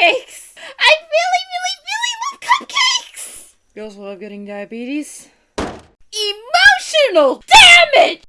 cupcakes! I really, really, really love cupcakes! You also love getting diabetes? Emotional damage!